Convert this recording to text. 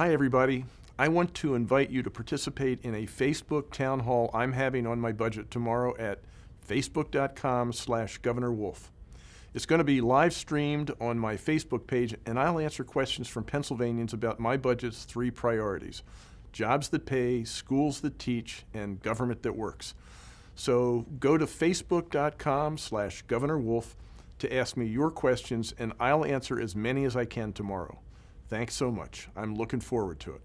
Hi, everybody. I want to invite you to participate in a Facebook town hall I'm having on my budget tomorrow at facebook.com slash Governor Wolf. It's going to be live streamed on my Facebook page, and I'll answer questions from Pennsylvanians about my budget's three priorities jobs that pay, schools that teach, and government that works. So go to facebook.com slash Governor Wolf to ask me your questions, and I'll answer as many as I can tomorrow. Thanks so much. I'm looking forward to it.